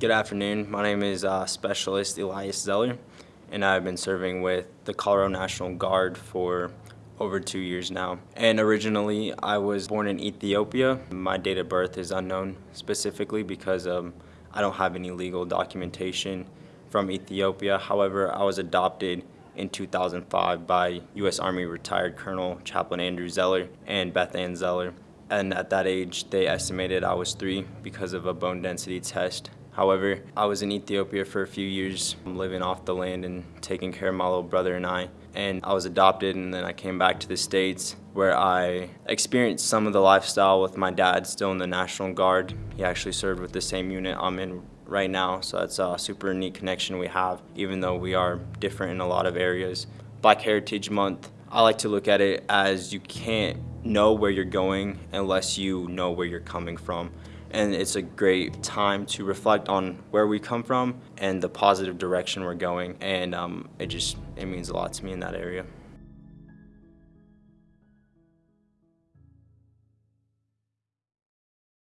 Good afternoon. My name is uh, Specialist Elias Zeller, and I've been serving with the Colorado National Guard for over two years now. And originally, I was born in Ethiopia. My date of birth is unknown specifically because um, I don't have any legal documentation from Ethiopia. However, I was adopted in 2005 by U.S. Army retired Colonel Chaplain Andrew Zeller and Beth Ann Zeller. And at that age, they estimated I was three because of a bone density test However, I was in Ethiopia for a few years, living off the land and taking care of my little brother and I. And I was adopted and then I came back to the States where I experienced some of the lifestyle with my dad still in the National Guard. He actually served with the same unit I'm in right now, so that's a super neat connection we have, even though we are different in a lot of areas. Black Heritage Month, I like to look at it as you can't know where you're going unless you know where you're coming from and it's a great time to reflect on where we come from and the positive direction we're going. And um, it just it means a lot to me in that area